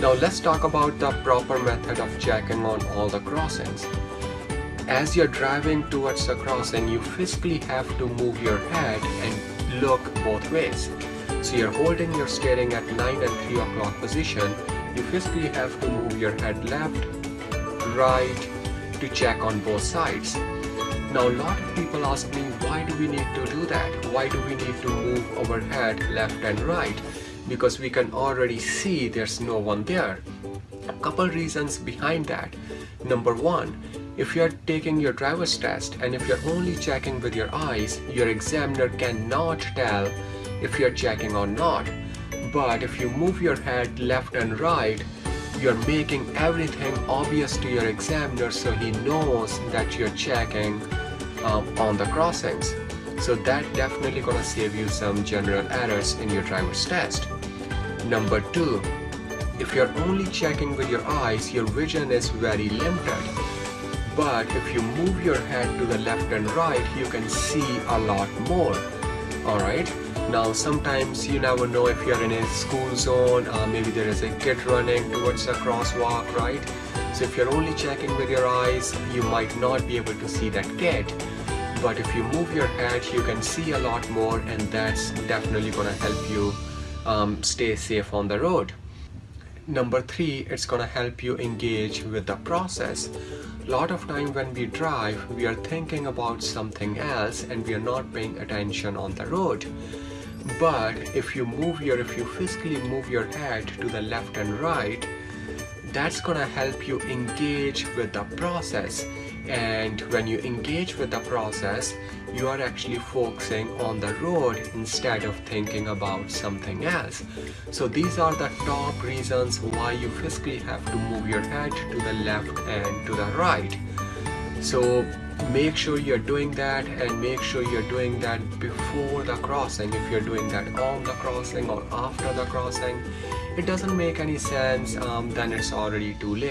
Now let's talk about the proper method of checking on all the crossings. As you're driving towards the crossing, you physically have to move your head and look both ways. So you're holding your steering at 9 and 3 o'clock position, you physically have to move your head left, right to check on both sides. Now a lot of people ask me why do we need to do that? Why do we need to move our head left and right? Because we can already see there's no one there. A couple reasons behind that. Number one, if you're taking your driver's test and if you're only checking with your eyes, your examiner cannot tell if you're checking or not. But if you move your head left and right, you're making everything obvious to your examiner so he knows that you're checking um, on the crossings. So that definitely gonna save you some general errors in your driver's test. Number two, if you're only checking with your eyes, your vision is very limited. But if you move your head to the left and right, you can see a lot more. Alright, now sometimes you never know if you're in a school zone, uh, maybe there is a kid running towards a crosswalk, right? So if you're only checking with your eyes, you might not be able to see that kid. But if you move your head, you can see a lot more and that's definitely gonna help you um, stay safe on the road. Number three, it's gonna help you engage with the process. A lot of time when we drive, we are thinking about something else and we are not paying attention on the road. But if you move your, if you physically move your head to the left and right, that's gonna help you engage with the process. And when you engage with the process you are actually focusing on the road instead of thinking about something else. So these are the top reasons why you physically have to move your head to the left and to the right. So make sure you're doing that and make sure you're doing that before the crossing. If you're doing that on the crossing or after the crossing it doesn't make any sense um, then it's already too late